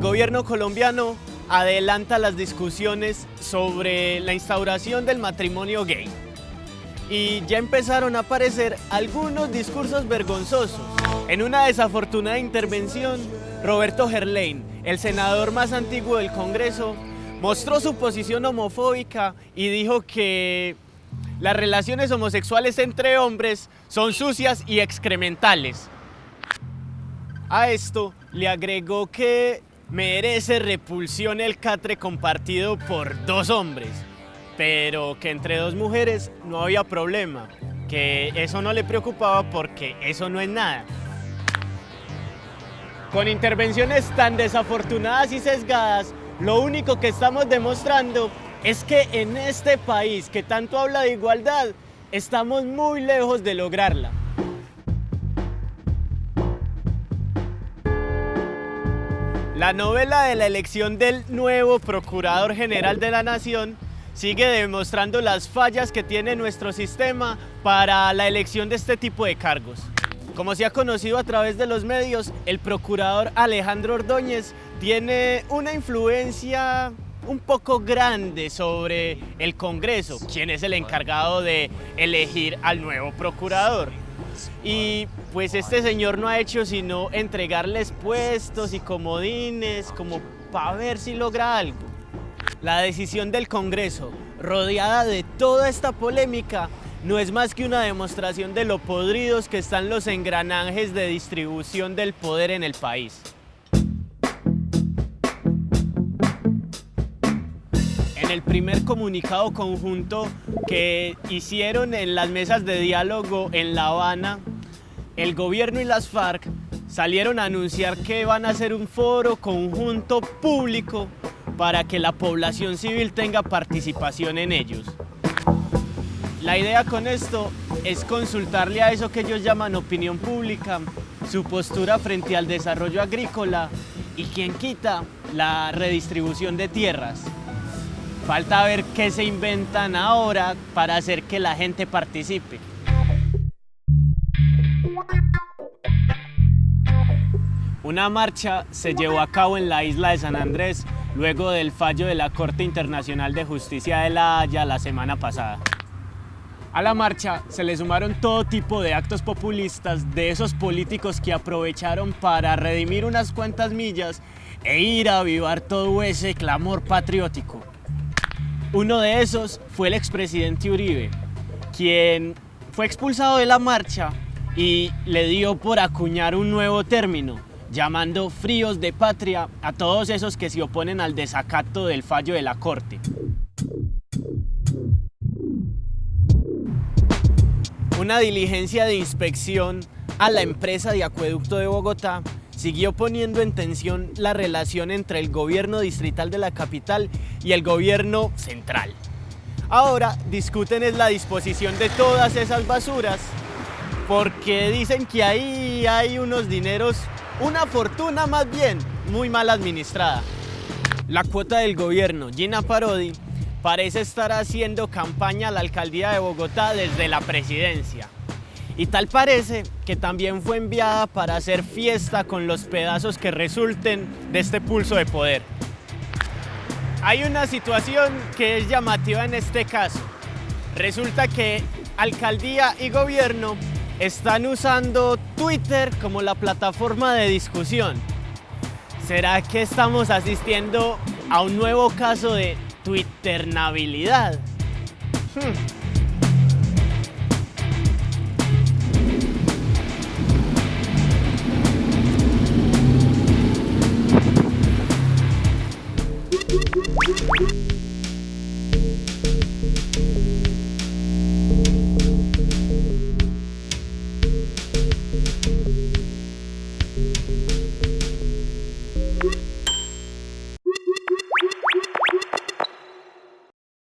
gobierno colombiano adelanta las discusiones sobre la instauración del matrimonio gay. Y ya empezaron a aparecer algunos discursos vergonzosos. En una desafortunada intervención, Roberto Gerlain, el senador más antiguo del Congreso, mostró su posición homofóbica y dijo que las relaciones homosexuales entre hombres son sucias y excrementales. A esto le agregó que merece repulsión el catre compartido por dos hombres, pero que entre dos mujeres no había problema, que eso no le preocupaba porque eso no es nada. Con intervenciones tan desafortunadas y sesgadas, lo único que estamos demostrando es que en este país que tanto habla de igualdad, estamos muy lejos de lograrla. La novela de la elección del nuevo Procurador General de la Nación sigue demostrando las fallas que tiene nuestro sistema para la elección de este tipo de cargos. Como se ha conocido a través de los medios, el Procurador Alejandro Ordóñez tiene una influencia un poco grande sobre el Congreso, quien es el encargado de elegir al nuevo Procurador. Y pues este señor no ha hecho sino entregarles puestos y comodines como para ver si logra algo. La decisión del Congreso, rodeada de toda esta polémica, no es más que una demostración de lo podridos que están los engranajes de distribución del poder en el país. En el primer comunicado conjunto que hicieron en las mesas de diálogo en La Habana, el gobierno y las FARC salieron a anunciar que van a hacer un foro conjunto público para que la población civil tenga participación en ellos. La idea con esto es consultarle a eso que ellos llaman opinión pública, su postura frente al desarrollo agrícola y quien quita la redistribución de tierras. Falta ver qué se inventan ahora para hacer que la gente participe. Una marcha se llevó a cabo en la isla de San Andrés luego del fallo de la Corte Internacional de Justicia de La Haya la semana pasada. A la marcha se le sumaron todo tipo de actos populistas de esos políticos que aprovecharon para redimir unas cuantas millas e ir a avivar todo ese clamor patriótico. Uno de esos fue el expresidente Uribe, quien fue expulsado de la marcha y le dio por acuñar un nuevo término, llamando fríos de patria a todos esos que se oponen al desacato del fallo de la Corte. Una diligencia de inspección a la empresa de acueducto de Bogotá siguió poniendo en tensión la relación entre el gobierno distrital de la capital y el gobierno central. Ahora discuten es la disposición de todas esas basuras porque dicen que ahí hay unos dineros, una fortuna más bien, muy mal administrada. La cuota del gobierno, Gina Parodi, parece estar haciendo campaña a la alcaldía de Bogotá desde la presidencia. Y tal parece que también fue enviada para hacer fiesta con los pedazos que resulten de este pulso de poder. Hay una situación que es llamativa en este caso. Resulta que alcaldía y gobierno están usando Twitter como la plataforma de discusión. ¿Será que estamos asistiendo a un nuevo caso de Twitternabilidad. Hmm.